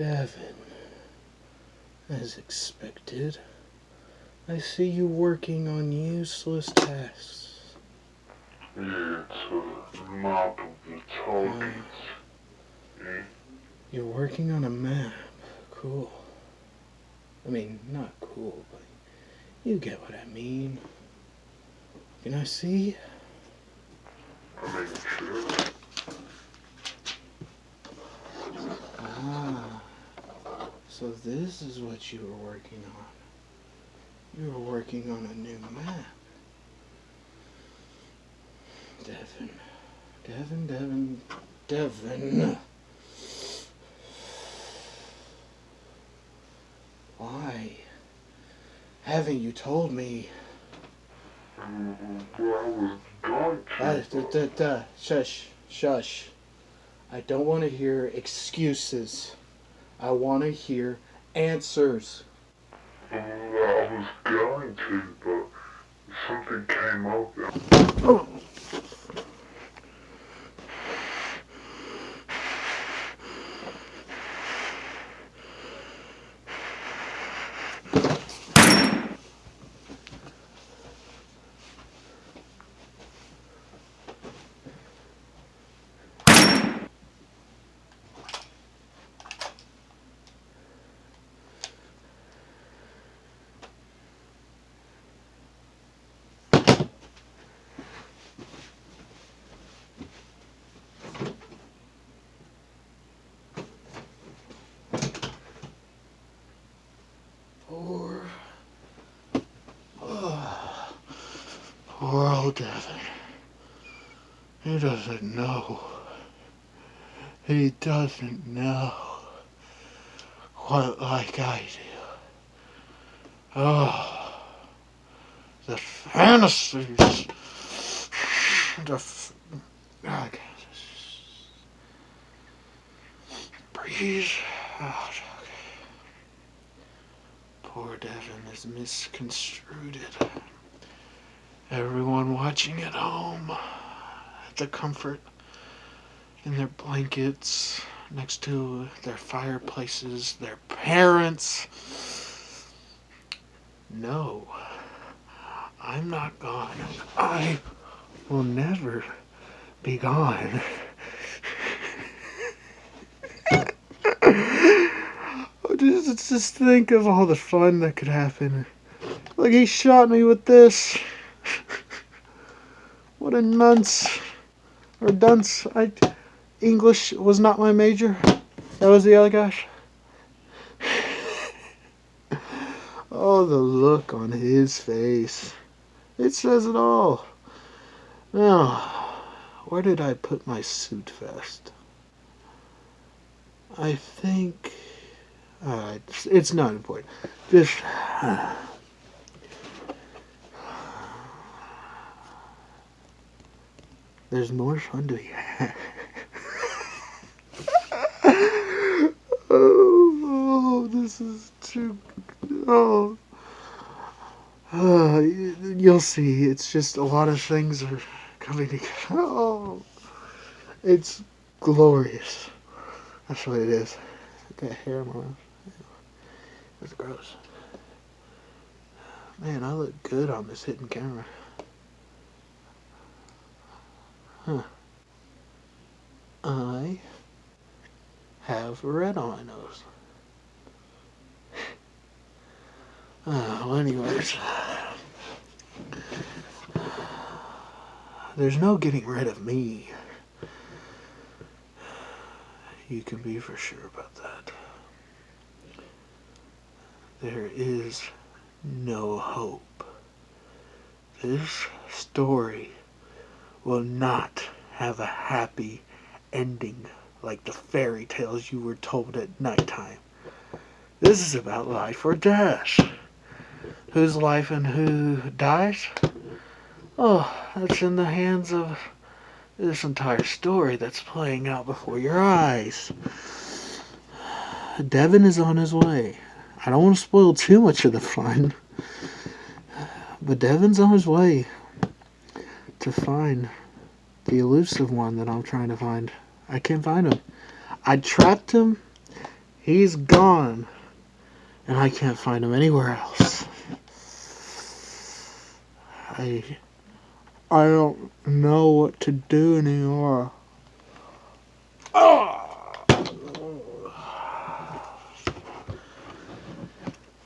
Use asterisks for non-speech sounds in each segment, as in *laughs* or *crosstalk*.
Devin, as expected, I see you working on useless tasks. Yeah, it's a map of the targets. You're working on a map. Cool. I mean, not cool, but you get what I mean. Can I see? I mean, sure. So this is what you were working on. You were working on a new map. Devin. Devin, Devin, Devin. Why? Haven't you told me? Shush, shush. I don't want to hear excuses. I want to hear answers. Well, I was going to, but something came up. and- old Devin. He doesn't know. He doesn't know what like I do. Oh, the fantasies. The. F- I breathe out. Poor Devin is misconstrued. Everyone watching at home, at the comfort in their blankets, next to their fireplaces, their parents. No, I'm not gone. I will never be gone. *laughs* Oh, just, just think of all the fun that could happen. Like he shot me with this. What a nunce or dunce. I English was not my major. That was the other guy. *laughs* oh, the look on his face. It says it all. Now, where did I put my suit vest? I think. Uh, it's, it's not important. Just. There's more fun to be had. *laughs* oh, this is too. Oh. Uh, you'll see. It's just a lot of things are coming together. *laughs* Oh, it's glorious. That's what it is. Got hair in my. That's gross. Man, I look good on this hidden camera. Huh. I have red on my nose. Well, anyways. There's no getting rid of me. You can be for sure about that. There is no hope. This story will not have a happy ending like the fairy tales you were told at nighttime. This is about life or death. Whose life and who dies? Oh, that's in the hands of this entire story that's playing out before your eyes. Devin is on his way. I don't want to spoil too much of the fun. But Devin's on his way to find the elusive one that I'm trying to find. I can't find him. I trapped him He's gone. And I can't find him anywhere else. I I don't know what to do anymore.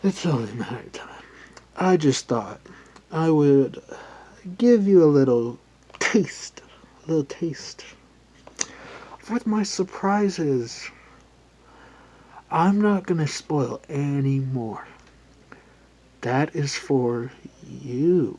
It's only a matter of time. I just thought I would give you a little taste, a little taste of what my surprise is. I'm not going to spoil any more. That is for you.